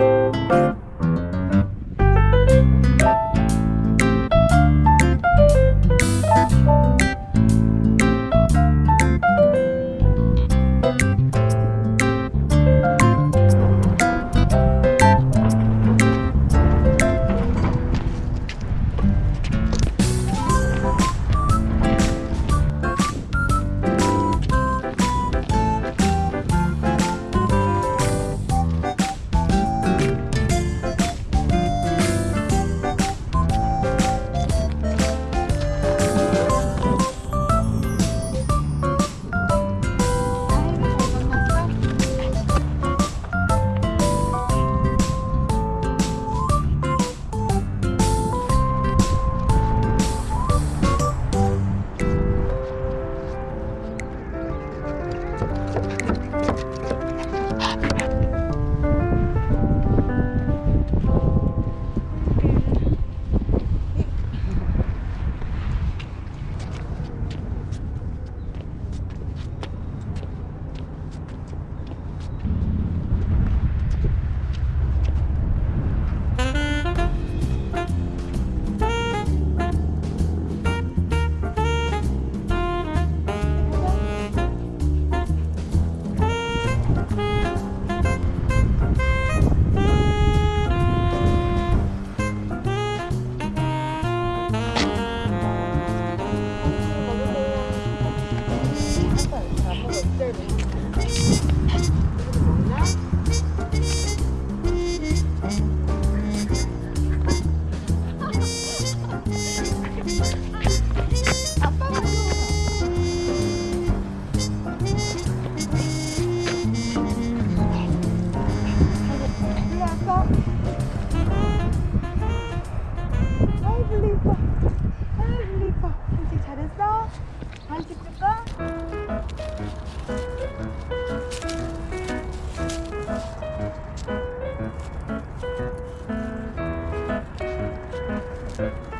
Música later.